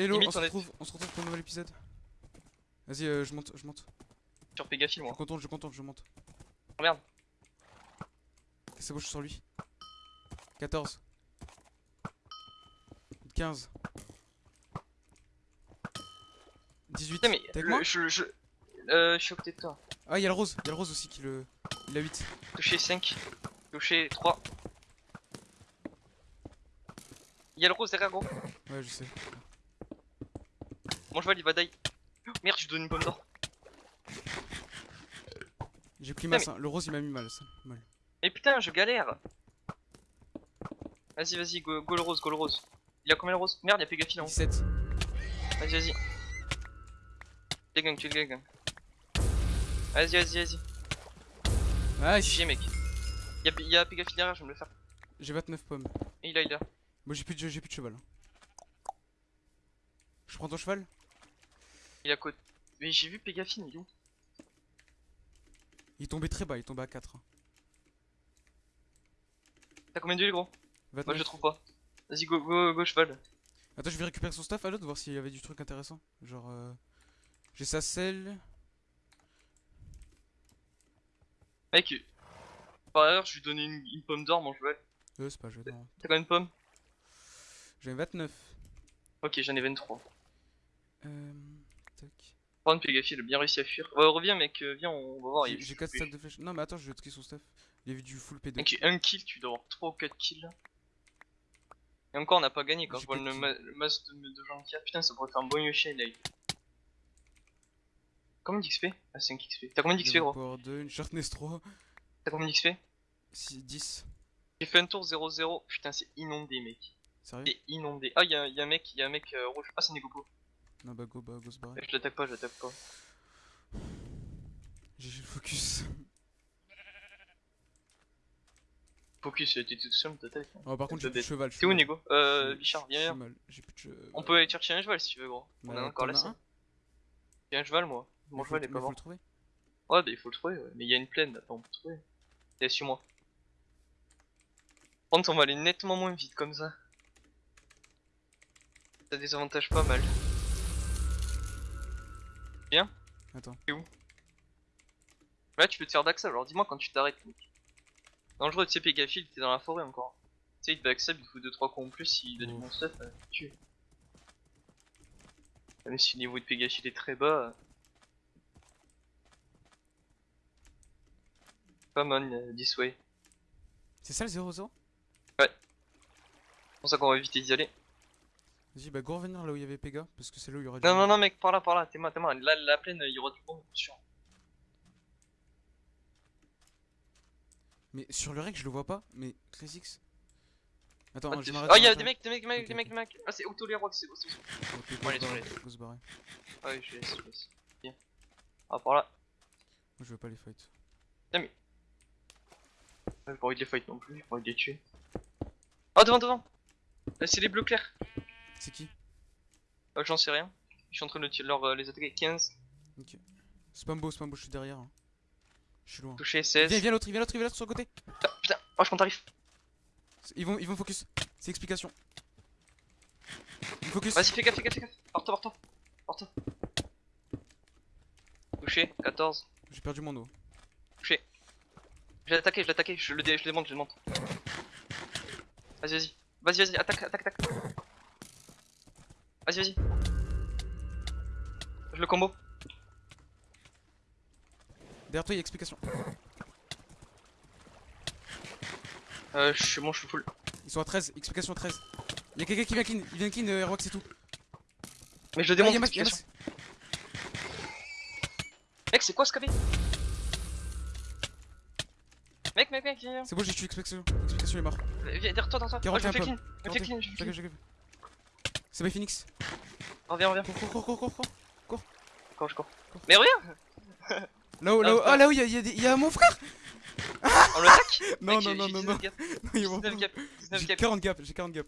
Hello, Limite, on se retrouve, on se retrouve pour un nouvel épisode. Vas-y, euh, je monte, je monte. Sur Pégafil, moi. Je contourne, je contourne, je monte. Oh, merde. C'est bon, je suis sur lui. 14. 15. 18. Putain, mais avec le- moi je, je, euh, je suis à côté de toi. Ah, il y a le rose, il y a le rose aussi qui le. Il a 8. Touché 5. Touché 3. Il y a le rose derrière, gros. Ouais, je sais. Mon cheval il va die. Merde, je lui donne une pomme d'or. J'ai pris masse, hein. le rose il m'a mis mal ça. Mal. Mais putain, je galère. Vas-y, vas-y, go, go le rose, go le rose. Il a combien le rose Merde, il y a en haut. 17. Vas-y, vas-y. Tu gang, tu gang. Vas-y, vas-y, vas-y. Ah, GG, mec. Il y a, y Pégafil derrière, je vais me le faire. j'ai 29 pommes. Et il a, il a. Moi j'ai plus, de- j'ai plus de cheval. hein. Je prends ton cheval? Il a côté. Mais j'ai vu Pégafil, il est où? Il est tombé très bas, il est tombé à 4. hein. T'as combien d'huile, gros? 29. Moi, je le trouve pas. Vas-y, go, go, go, cheval. Attends, je vais récupérer son staff à l'autre, voir s'il y avait du truc intéressant. Genre, euh... j'ai sa selle. Mec, par ailleurs, je lui donnais une, une pomme d'or, mon cheval. Euh, c'est pas non. T'as combien de pommes? J'en ai 29. Ok, j'en ai 23. Euh. Tac. Prendre Pégafil, bien réussi à fuir. Ouais, reviens, mec, euh, viens, on va voir. J'ai il- j'ai 4 stacks de flèches. Non, mais attends, je vais trier son staff. Il a vu du full PD. Mec, un kill, tu dois avoir 3 ou 4 kills. Et encore, on n'a pas gagné quand je vois le, ma le masse de, de gens qui a. Putain, ça pourrait faire un bon Yoshi là. Combien d'XP Ah, 5 XP. T'as combien d'XP, gros? Power 2, une Sharpness 3. T'as combien d'XP 6, 10. J'ai fait un tour 0-0. Putain, c'est inondé, mec. Sérieux? C'est inondé. Ah, y'a y a un mec, y'a un mec euh, rouge. Ah, c'est Negopo. Non, bah go, bah go se barrer. Je l'attaque pas, je l'attaque pas. J'ai j'ai le focus. Focus, t'es tout seul, t'attaques. Oh, par contre, j'ai plus de cheval. T'es où. Nego Euh, Bichard, viens, J'ai plus de cheval. On peut aller chercher un cheval si tu veux, gros. On Bah, a encore t'en as laissé. un J'ai un cheval, moi. Mon cheval est pas mort. le trouver. Ouais, bah il faut le trouver, ouais. mais il y a une plaine, attends, on peut le trouver. T'es sur moi. Par contre, on va aller nettement moins vite comme ça. Ça désavantage pas mal. Attends. Là, tu peux te faire backstab, alors dis-moi quand tu t'arrêtes. Dangereux, tu sais, Pégafil, t'es dans la forêt encore. Tu sais, il te backstab, il te faut 2-3 coups en plus, du Oh. bon stuff, euh, tu Même si le niveau de Pégafil est très bas. Come on, euh, this way. C'est ça le 0-0 C'est pour ça qu'on va éviter d'y aller. Vas-y, bah go revenir là où il y avait Pega. Parce que c'est là où il y aura du. Non, non, non, mec, par là, par là, t'es moi, t'es moi. Là, la plaine, il y aura du bon, sûr. Mais sur le rec, je le vois pas. Mais 13x. Attends, Ah, je m'arrête. Ah, je il y a m'arrête. des mecs, des mecs, des mecs, des mecs, des mecs. Ah, c'est Auto les Rocks, c'est bon, c'est bon. Bon, allez, go se barrer, go se barrer. Ah, oui, je laisse, je laisse. Bien. Ah, par là. Moi je veux pas les fights. J'ai pas envie de les fight non plus, j'ai pas envie de les tuer. Ah, devant, devant C'est les bleus clairs. C'est qui Euh, J'en sais rien. Je suis en train de leur, euh, les attaquer. 15, Ok. Spambo, Spambo, je suis derrière. hein. Je suis loin. touché 16. Viens, viens l'autre, il vient l'autre, il vient l'autre sur le côté. Putain, putain, oh, je t'arrive. Ils vont, ils vont focus. C'est explication. Ils focus. Vas-y, fais gaffe, fais gaffe, fais gaffe. Porte-toi, porte-toi. Porte-toi. Touché, 14. J'ai perdu mon dos. Touché. Je l'ai attaqué, je l'ai attaqué, je le, je le démonte, je le démonte. Vas-y, vas-y. Vas-y, vas-y, attaque, attaque, attaque. Vas-y, vas-y. Je le combo. Derrière toi, il y a explication. Euh, je suis bon, je suis full. Ils sont à 13, explication 13. Il y a quelqu'un qui vient clean, il vient clean, euh, c'est tout. Mais je le Ah, démonte. y a Max, il y a explication. Mec, c'est quoi ce KB Mec, mec, mec, viens. C'est bon, j'ai tué explication. Explication, il est mort. Viens, derrière toi, derrière toi. 41 je me fais clean, je me fais clean, je me fais J'arrive, clean. j'arrive. C'est by Phoenix. Reviens, reviens. Cours, cours, cours, cours, cours, cours. Cours, je cours. Mais reviens Là-haut, là-haut. Ah, Ah, là-haut, il y a, il y a des- il y a mon frère. On l'attaque Non, non, non, non, 19 non. gap. Non, il y a mon 19 frère. gap. 19 J'ai gap. 40 gap, j'ai 40 gap.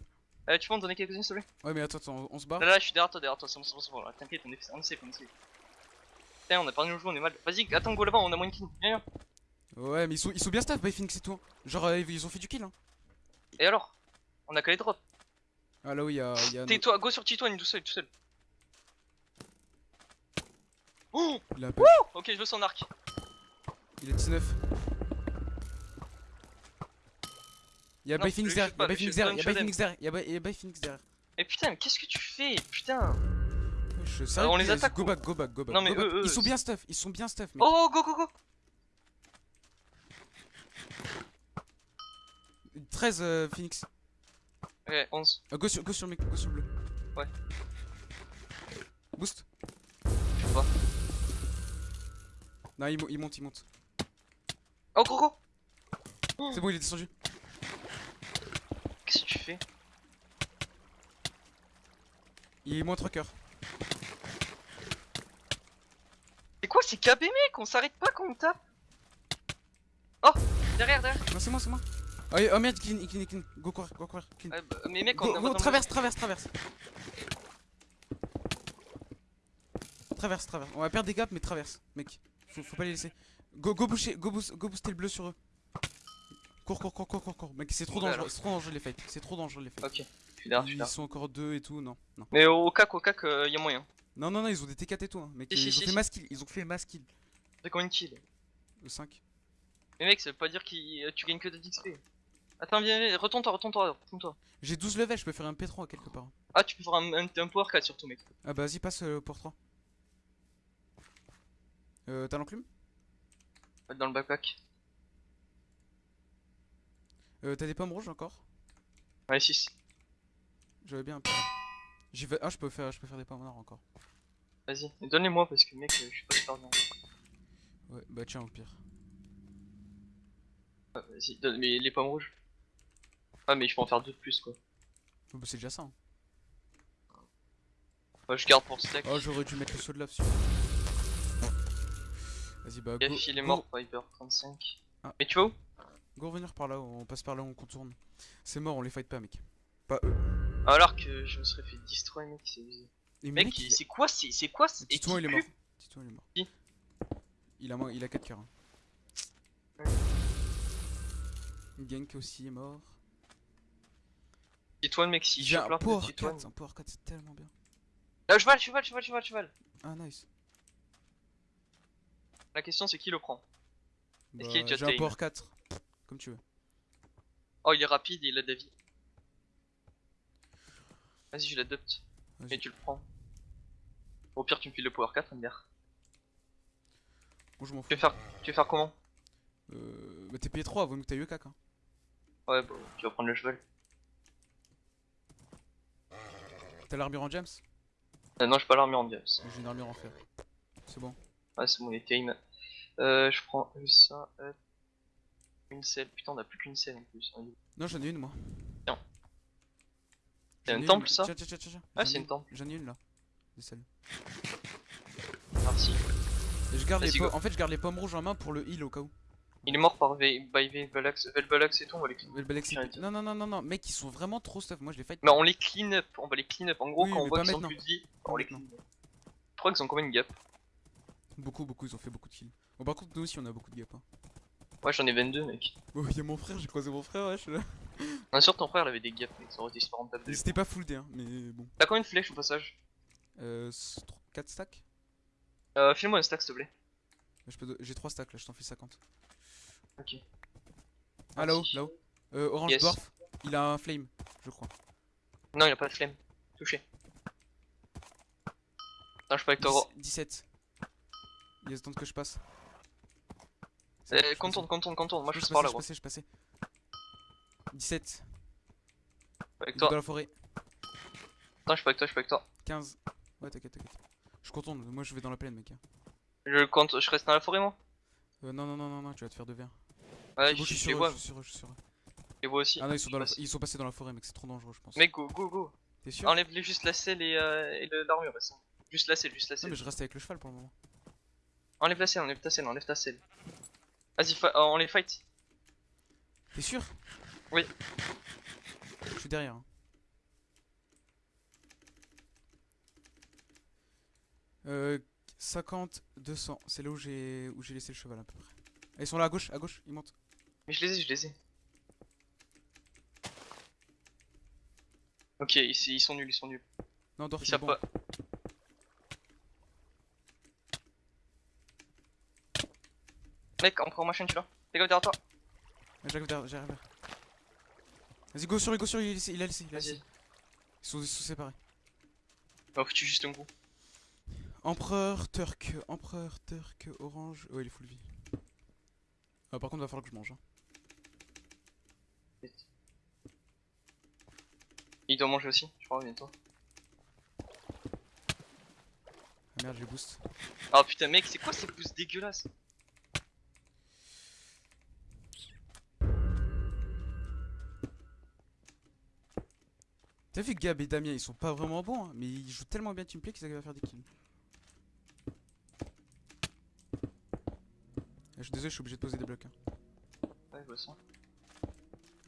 Euh, tu peux m'en donner quelques-unes s'il te plaît Ouais, mais attends, attends, on, se barre. Là, là, je suis derrière toi, derrière toi, c'est bon, c'est bon, c'est bon. T'inquiète, on est, on safe, on est safe. Putain, on a perdu nos joueurs, on est mal. Vas-y, attends, go là-bas, on a moins de kills. Viens, viens. Ouais, mais ils sont, ils sont bien staff, by Phoenix et tout. hein. Genre, euh, ils ont fait du kill. Hein. Et alors? On a qu'à les drop. Ah là où il y a. il y a Tais-toi, go sur Titoine, tout seul, tout seul. Oh il a Ok, je veux son arc. Il est 19. Il y a Non, Bay Phoenix derrière, shoot il y pas, a Bay Phoenix derrière, il y a pas Bay Phoenix derrière, Bay- Phoenix derrière. Et putain, mais qu'est-ce que tu fais Putain. Je sérieux, on les attaque Go back, go back, go back. Non, mais eux, Ils sont bien stuff, ils sont bien stuff. Oh, go, go, go 13 euh, Phoenix. Ouais, 11. Euh, go, sur, go sur le mec, go sur le bleu. Ouais. Boost. vois. Non, il, mo- il monte, il monte. Oh, go C'est bon, il est descendu. Qu'est-ce que tu fais? Il est moins 3 cœurs. C'est quoi ces KB mec? On s'arrête pas quand on tape Oh Derrière, derrière Non, c'est moi, c'est moi. Oh, oh merde, clean, clean, clean. Go courir, go courir, clean. Ah, bah, Mais mec, on Go, traverse, traverse, traverse. Traverse, traverse. On va perdre des gaps, mais traverse, mec. Faut, faut pas les laisser. Go, go boucher, go, boost, go booster le bleu sur eux. Cours, cours, cours, cours, cours, cours. Mec, c'est trop Ouais, dangereux, c'est trop dangereux les fights. C'est trop dangereux les fights. Ok, je suis derrière, je suis Ils sont encore deux et tout, non, non. Mais au cac, au cac, euh, y a moyen. Non, non, non, ils ont des T4 et tout, hein. Mec, Si, ils si, ont fait mass kill, ils ont fait mass kill. Fait combien de kills? Le 5. Mais mec, ça veut pas dire que tu gagnes que de d'XP. Attends, viens, viens, retourne-toi, retourne-toi, retourne-toi. J'ai 12 levels, je peux faire un P3 quelque part. Ah, tu peux faire un, un, un power 4 surtout, mec. Ah bah vas-y, passe euh, pour 3. Euh, t'as l'enclume? Dans le backpack. Euh, t'as des pommes rouges encore? Ouais, 6. J'avais bien un peu. J'y vais. Ah, je peux faire, je peux faire des pommes noirs encore. Vas-y, donne-les-moi parce que mec, euh, je suis pas super bien. Ouais, bah tiens, au pire. Ah, Vas-y, donne mais les pommes rouges. Ah, mais je peux en faire deux de plus quoi. Oh, bah c'est déjà ça. hein. Ouais, je garde pour stack. Oh, j'aurais dû mettre le saut de lave dessus. Vas-y, bah go. Gaf, il est mort, Viper 35. Ah. Mais tu vas où? Go revenir par là, on passe par là, on contourne. C'est mort, on les fight pas, mec. Pas eux. Alors que je me serais fait destroy, mec, c'est Mec, il- c'est quoi C'est c'est quoi ce- et Titouan, qui il est mort. Titouan, il est mort. Qui? Il a, moins- il a 4 cœurs. hein. Ouais. Gank aussi est mort. Titoine, mec, si J'ai je un power Titoine. 4, un power 4, c'est tellement bien. Là, cheval, cheval, cheval, cheval, cheval. Ah, nice. La question c'est qui le prend? Est-ce Bah, qu'il est déjà J'ai un power 4. Comme tu veux. Oh, il est rapide et il a de la vie. Vas-y, je l'adopte. Et tu le prends. Au pire, tu me files le power 4, MDR. Bon, je m'en fous. Tu veux faire, tu veux faire comment? Euh, bah t'es payé 3, vaut mieux que t'aies eu 4. Hein. Ouais, bah, tu vas prendre le cheval. T'as l'armure en James Euh, non, je pas l'armure en diams. J'ai une armure en fer. C'est bon. Ah, c'est bon, il est. Euh, je prends ça. hop. Une selle. Putain, on a plus qu'une selle en plus. Non, j'en ai une moi. Tiens. C'est J'en un ai temple, une. ça Tiens, tiens, tiens, tiens. Ah, c'est une temple. J'en ai une là. Des selles. Merci. Et je garde les Vas-y, po- go. En fait, je garde les pommes rouges en main pour le heal au cas où. Il est mort par v by Velbalax. Velbalax et tout, on va les clean. Non, non, non, non, non, mec, ils sont vraiment trop stuff. Moi, je les fight. Mais on les clean up, on va les clean up. En gros, Oui, quand on voit qu'ils ont maintenant. plus de vie, Pas on les clean up. Je crois qu'ils ont combien de gap Beaucoup, beaucoup, ils ont fait beaucoup de kills. Bon, par contre, nous aussi, on a beaucoup de gap. Hein. Ouais, j'en ai 22, mec. Oh, y'a mon frère, j'ai croisé mon frère, ouais, je suis là. Bien sûr, ton frère il avait des gaps, mec. Ça aurait été super rentable. C'était pas full D, hein, mais bon. T'as combien de flèches au passage Euh, 4 stacks? Euh, file-moi un stack, s'il te plaît. J'ai 3 stacks là, je t'en fais 50. Ok. Ah, là-haut, là-haut. Euh, Orange Yes. Dwarf, il a un flame, je crois. Non, il a pas de flemme. Touché. Non, je suis pas avec toi, gros. 10 17. Il y a ce temps que je passe. Euh, contourne, contourne, contourne. Moi, je je suis par là, je passais, je passais. 17. Avec toi. dans la forêt. Attends, je suis pas avec toi, je suis pas avec toi. 15. Ouais, t'inquiète, t'inquiète. Je contourne, moi je vais dans la plaine, mec. hein. Je compte, je reste dans la forêt, moi. Euh, non, non, non, non, non, tu vas te faire de verre. Ouais, je, je suis sur les eux, vois, je suis sur eux, je suis sur eux. je les vois aussi. Ah non, ils sont, dans la... Ils sont passés dans la forêt, mec, c'est trop dangereux, je pense. Mec, go, go, go. T'es sûr Enlève juste la selle et, euh, et le- l'armure, bah. Juste la selle, juste la Non, selle. mais je reste avec le cheval pour le moment. Enlève la selle, enlève ta selle, enlève ta selle. Vas-y, fa- euh, on les fight. T'es sûr? Oui. Je suis derrière. hein. Euh, 50, 200. C'est là où j'ai où j'ai laissé le cheval à peu près. Ah, Ils sont là à gauche, à gauche, ils montent. Mais je les ai, je les ai. Ok, ils, ils sont nuls, ils sont nuls. Non, Dorf, Ils savent bon. pas. Mec, on prend ma chaîne, tu l'as Fais gaffe derrière toi. J'arrive derrière. Vas-y, go sur lui, go sur lui, il il a laissé. Il a laissé. Ils sont, ils sont séparés. Oh, faut que tu juste un coup. Empereur, Turc, Empereur, Turc, Orange. Oh, il est full vie. Ah, par contre, va falloir que je mange. Hein. Il doit manger aussi, je crois, bientôt. Ah merde, j'ai boost. Ah putain, mec, c'est quoi ces boosts dégueulasses? T'as vu Gab et Damien, ils sont pas vraiment bons, hein, mais ils jouent tellement bien teamplay qu'ils arrivent à faire des kills. Ah, Je suis désolé, je suis obligé de poser des blocs. hein. Ouais, je vois ça.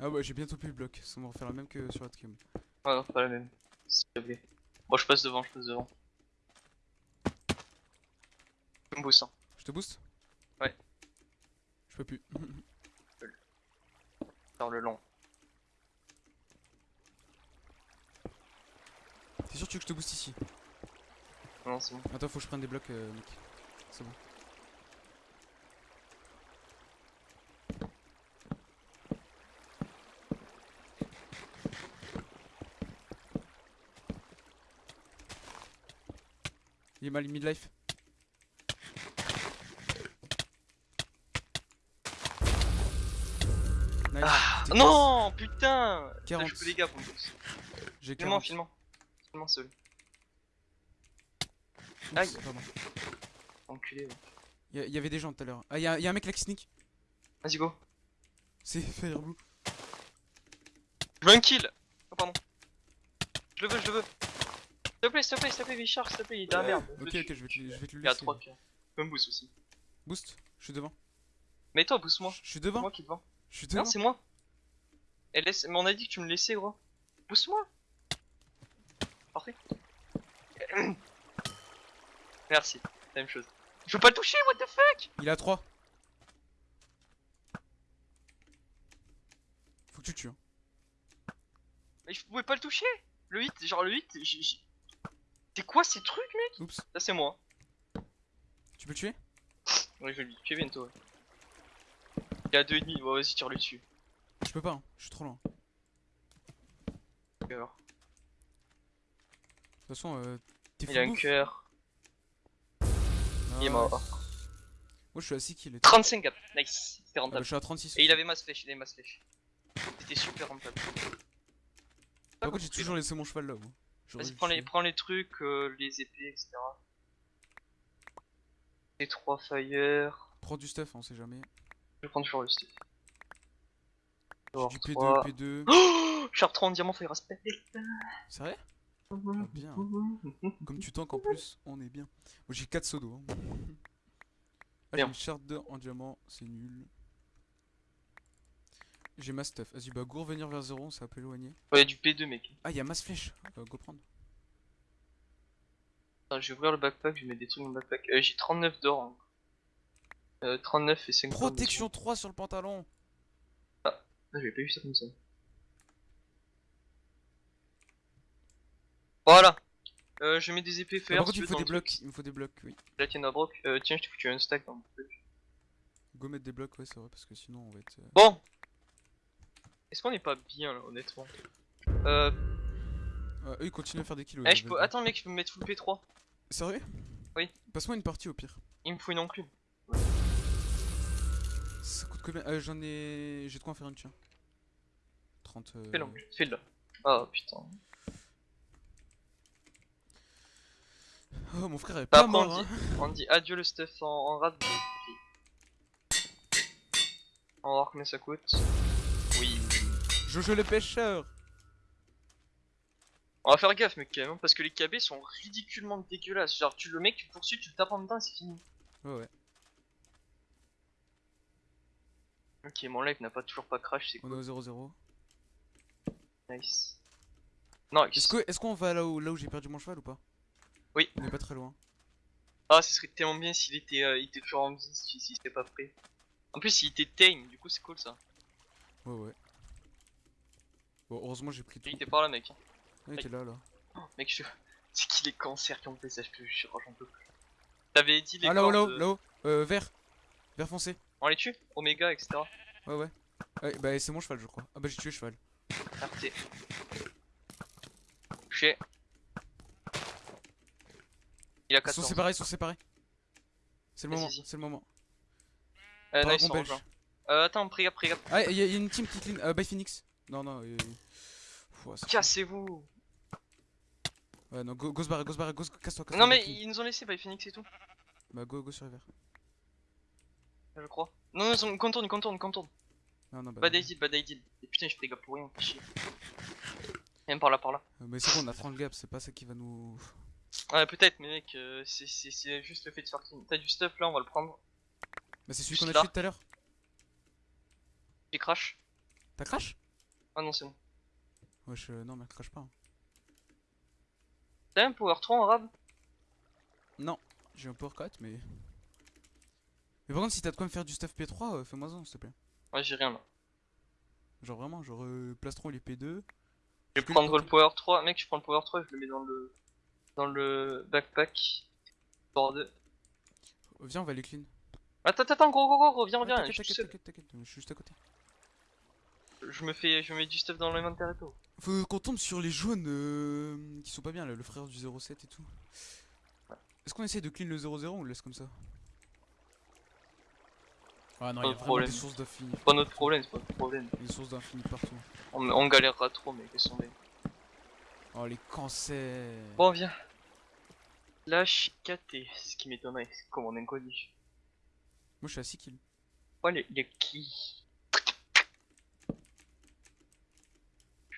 Ah ouais, j'ai bientôt plus le bloc, ça va refaire la même que sur Atcom. Ah non, pas la même. Plaît. Bon, je passe devant, je passe devant. Je me boost, hein. Je te booste? Ouais. Je peux plus. Faire le long. T'es sûr que tu veux que je te booste ici? Non, c'est bon. Attends, faut que je prenne des blocs, euh, Nick. C'est bon. Il est mal midlife. Nice. Ah, non, putain Putain, 40. Je peux les gars pour boost. classe. J'ai 40. filme-moi. Filme-moi seul. Aïe. pardon. Enculé. ouais. Il y, a- y avait des gens tout à l'heure. Ah, il y, a- y a un mec là qui sneak. Vas-y, go. C'est Fireblue. Je veux un kill Oh, pardon. Je le veux, je le veux. S'il te plaît, s'il te plaît, s'il te plaît, Richard, s'il te plaît, il est la merde. Ok, ok, je vais te, je vais te le Il y a laisser. 3 kills. Je peux me boost aussi. Boost, je suis devant. Mais toi, boost-moi. Je suis devant. moi qui vends. Je suis devant. Non, c'est moi. Et laisse... Mais on a dit que tu me laissais, gros. Boost-moi. Parfait. Merci. Même chose. Je veux pas le toucher, what the fuck? Il a 3. Faut que tu tues. Hein. Mais je pouvais pas le toucher. Le hit, genre le hit, C'est quoi ces trucs, mec Oups. Ça, c'est moi. Tu peux le tuer? Ouais, je vais le tuer bientôt. ouais. Il a deux ennemis, ouais, vas-y, tire-le dessus. Je peux pas, hein. je suis trop loin. De Cœur. toute façon, euh, t'es Il a un cœur. Il est Nice. mort. Moi je suis à 6 kills. et tout. 35 gars, nice. C'était Ah, bah, rentable. je suis à 36. Et il avait masse flèche, il avait masse flèche. C'était super rentable. Par contre, j'ai toujours laissé mon cheval là. moi. Vas-y, prends le les, prends les trucs, euh, les épées, etc. Les 3 fire. Prends du stuff, on sait jamais. Je vais prendre toujours le stuff. Du P2, trois. P2. Oh Char 3 en diamant, fire aspect. C'est vrai Ah, bien. Comme tu tanks en plus, on est bien. Moi j'ai 4 sodos. Hein. Ah, j'ai une charte d'or en diamant, c'est nul. J'ai ma stuff. Vas-y, bah go revenir vers 0, c'est un peu éloigné. Ouais, du P2, mec. Ah, il y a masse flèche. Euh, go prendre. Attends, je vais ouvrir le backpack, je vais mettre des trucs dans le backpack. Euh, j'ai 39 d'or. hein. Euh, 39 et 50. Protection 3 sur le pantalon. Ah, j'avais pas vu ça comme ça. Voilà. Euh, je mets des épées fer. par contre, il me faut des blocs. Il me faut des blocs, oui. truc. La tienne à broc. Euh, tiens, je t'ai foutu un stack dans le truc. Go mettre des blocs, ouais, c'est vrai, parce que sinon on va être. euh, Bon. Est-ce qu'on est pas bien là, honnêtement? Euh, Ah, eux ils continuent à faire des kills. eh, je peux... Attends, mec, je peux me mettre full P3. Sérieux? Oui. Passe-moi une partie au pire. Il me faut une enclume. Ça coûte combien? Euh, J'en ai. J'ai de quoi en faire une, tiens. 30. euh, Fais l'enclume. Fais-le. Ah putain. Oh, mon frère est Bah, pas mort, on, hein. dit, on dit adieu le stuff en, en. On va voir combien ça coûte? Jojo le pêcheur On va faire gaffe, mec, quand même, parce que les KB sont ridiculement dégueulasses. Genre, tu le mec, tu le poursuis, tu le tapes en et c'est fini. Ouais, ouais. Ok, mon live n'a pas toujours pas crash, c'est On est cool. au 0-0. Nice. Non, Est-ce qu'on va là où, là où j'ai perdu mon cheval ou pas? Oui. On est pas très loin. Ah, ce serait tellement bien s'il était, euh, il était toujours en vie, si, si c'était pas prêt. En plus, il était tame, du coup, c'est cool ça. Ouais, ouais. Bon, heureusement j'ai pris tout. Il était par là, mec. il était là, là. Mec, je. C'est qu'il est cancer qui ont fait ça, je te jure, j'en peux plus. T'avais dit les Ah, là-haut, là-haut, là-haut. Euh, vert. Vert foncé. On les tue Oméga, etc. Ouais, ouais. Ouais, bah, c'est mon cheval, je crois. Ah, bah, j'ai tué le cheval. RT. Touché. Il a Ils sont 14. séparés, ils sont séparés. C'est le moment, c'est le moment. Euh, non, ils sont belge. Euh, attends, pris gap. Ah, il y, a y a une team qui clean. Euh, by Phoenix. Non, non. Euh... Cassez-vous Ouais, non, go, go se barrer, go se barrer, go se- casse-toi, casse-toi. Non, mais ils nous ont laissé by Phoenix et tout, Bah, go, go sur les verts. je crois. Non, non, ils contourne, contourne, contourne. Non, non, bah. Bad idea, bad idea. Et putain, je pris gap pour rien, fais chier. Même par là, par là. Euh, Mais c'est bon, on a 30 gaps, c'est pas ça qui va nous. Ouais, peut-être, mais mec, euh, c'est- juste le fait de faire clean. T'as du stuff là, on va le prendre. Bah, c'est celui qu'on a tué tout à l'heure. J'ai crash. T'as crash? Ah non, c'est bon. Wesh, euh, non, mais crash pas. hein. T'as un power 3 en rab? Non, j'ai un power 4, mais. Mais par contre, si t'as de quoi me faire du stuff P3, euh, fais-moi ça, s'il te plaît. Ouais, j'ai rien là. Genre vraiment, genre euh, plastron les P2. Je vais prendre le power 3. Mec, je prends le power 3 et je le mets dans le. dans le backpack. Bord de- Euh, Viens, on va les clean. Attends, attends, gros, gros, gros, t'inquiète, t'inquiète, je suis juste à côté. Je me fais, je mets du stuff dans l'inventaire et tout. Faut qu'on tombe sur les jaunes euh, qui sont pas bien là, le frère du 07 et tout. Est-ce qu'on essaie de clean le 0-0 ou on le laisse comme ça Ah non, Pas il y a de vraiment problème. des sources d'infini. C'est pas notre problème, c'est pas notre problème. Des sources d'infini partout. On, on galérera trop, mais laisse tomber. Oh les cancers Bon, viens. Suis KT, ce qui m'étonnerait, c'est comme on est inconnu. Moi je suis à 6 kills. Oh, les, les qui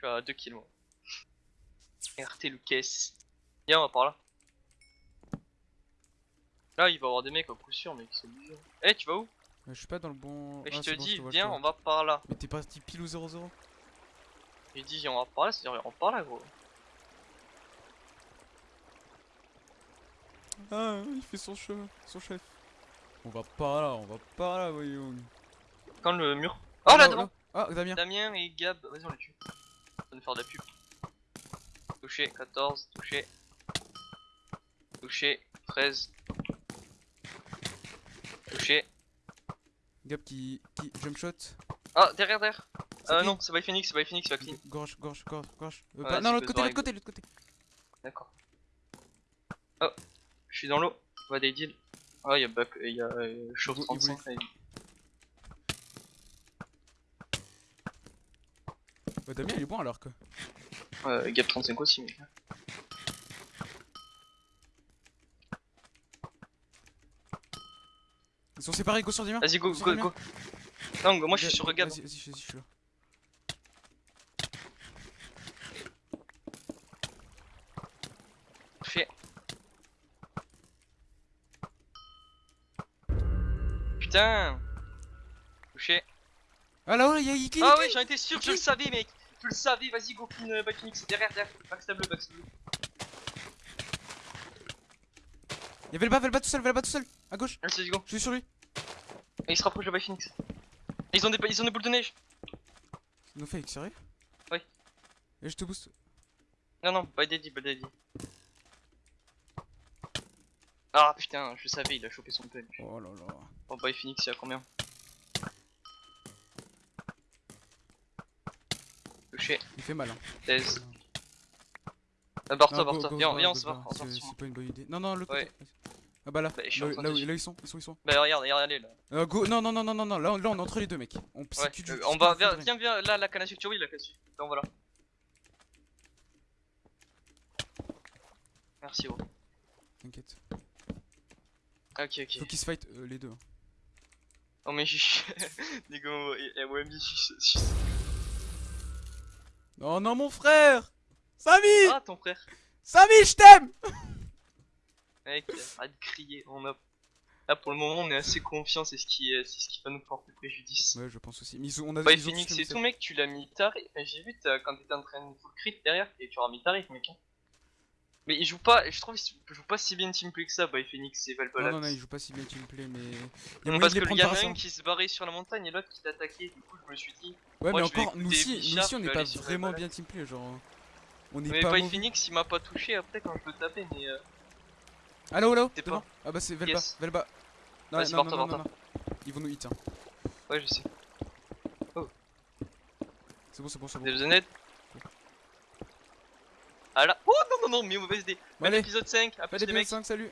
suis à 2 kills, moi. RT Lucas. Viens, on va par là. Là, il va y avoir des mecs à coup sûr, mec, c'est obligé. Eh, tu vas où? Euh, je suis pas dans le bon. Mais Ah, je te bon, dis, viens, on va par là. Mais t'es parti pile ou 0-0 J'ai dit, on va par là, c'est-à-dire, on va par là, gros. Ah, il fait son chemin, son chef. On va pas là, on va pas là, voyons. Quand le mur. Oh là, devant Ah, Damien. Damien et Gab, vas-y, on les tue. Nous faire de la pub. Touché, 14, touché. Touché, 13. Touché. Gab qui, qui jump shot. Ah, derrière, derrière. C'est Euh, non, c'est by Phoenix, c'est by Phoenix, va clean. Gorge, gorge, gorge, gorge. Euh, Ouais, pas- c'est non, l'autre côté, l'autre côté, l'autre côté. D'accord. Oh, je suis dans l'eau. On va des deals. Ah, il y a back, il y a euh, il 35. voulait- Bah, Damien il est bon alors que. Euh, Gap 35 aussi, mec. Ils sont séparés, go sur Damien. Vas-y, go, go, Damien. go. Non, go, moi je suis sur Gab. Vas-y, vas-y, je suis là. Touché. Putain. Ah là, il y a Ah ouais, j'en étais sûr, je le savais, mec Je le savais, vas-y, go clean, euh, back Phoenix, derrière, derrière. Backstab bleu, backstab bleu. Il y avait le bas, le bas tout seul, le bas tout seul. À gauche, Allez, vas-y, go. je suis sur lui. Et il se rapproche de. Et ils ont des, ils ont des boules de neige. No fake, sérieux? Ouais. Et je te booste. Non, non, pas daddy, pas daddy. Ah putain, je savais, il a chopé son punch. Oh là là. Bon, by Phoenix, il y a combien? Touché, Il fait mal. Hein. 16. Euh, barre-toi, go- barre-toi. go- Viens, viens, on se barre, on C'est pas une bonne idée. Non, non, le Ouais. Ah bah là, Bah, je suis là, là, là ils sont, ils sont, ils sont. Bah regarde, regarde, allez là. Euh, go, non, non, non, non, non, non, là, là on est entre les deux, mec. On, Ouais, du- euh, on va foudre. viens, viens, là, la canne à sucre, oui, la canne à sucre. Là, voilà. Merci, gros. T'inquiète. Ah, Ok, ok. Faut qu'ils se fight euh, les deux. hein. Oh, mais j'ai. Les gars, Wemby, je suis. Non, non, mon frère Samy Ah, ton frère? Samy, je t'aime Mec, arrête de crier. On a. Là, pour le moment, on est assez confiant, c'est ce qui, est- c'est ce qui va nous porter préjudice. Ouais, je pense aussi. Mais on a Bah, ils ont Phoenix et tout, mec, tu l'as mis tarif. J'ai vu quand t'étais en train de full crit derrière, et tu auras mis tarif, mec. Mais il joue pas, je trouve qu'il joue pas si bien teamplay que ça, by Phoenix et Non, Valbalax. non, non, il joue pas si bien teamplay, mais. Il y a parce de les que le prendre y en a un qui se barrait sur la montagne et l'autre qui t'attaquait, du coup je me suis dit. Ouais, mais encore, nous aussi, nous aussi, on n'est pas vraiment bien teamplay, genre. On est Mais pas by mauvais. Phoenix, il m'a pas touché après quand je peux taper, mais. Là-haut, là-haut, T'es pas. Ah bah c'est Velba. Velba. Non, Vas-y, non, non, non. Ils vont nous hit, hein. Ouais, je sais. C'est bon, c'est bon, c'est bon. Ah. Oh non, non, non, mais mauvaise idée. Bon, allez, épisode 5, à plus les mecs. l'épisode 5, salut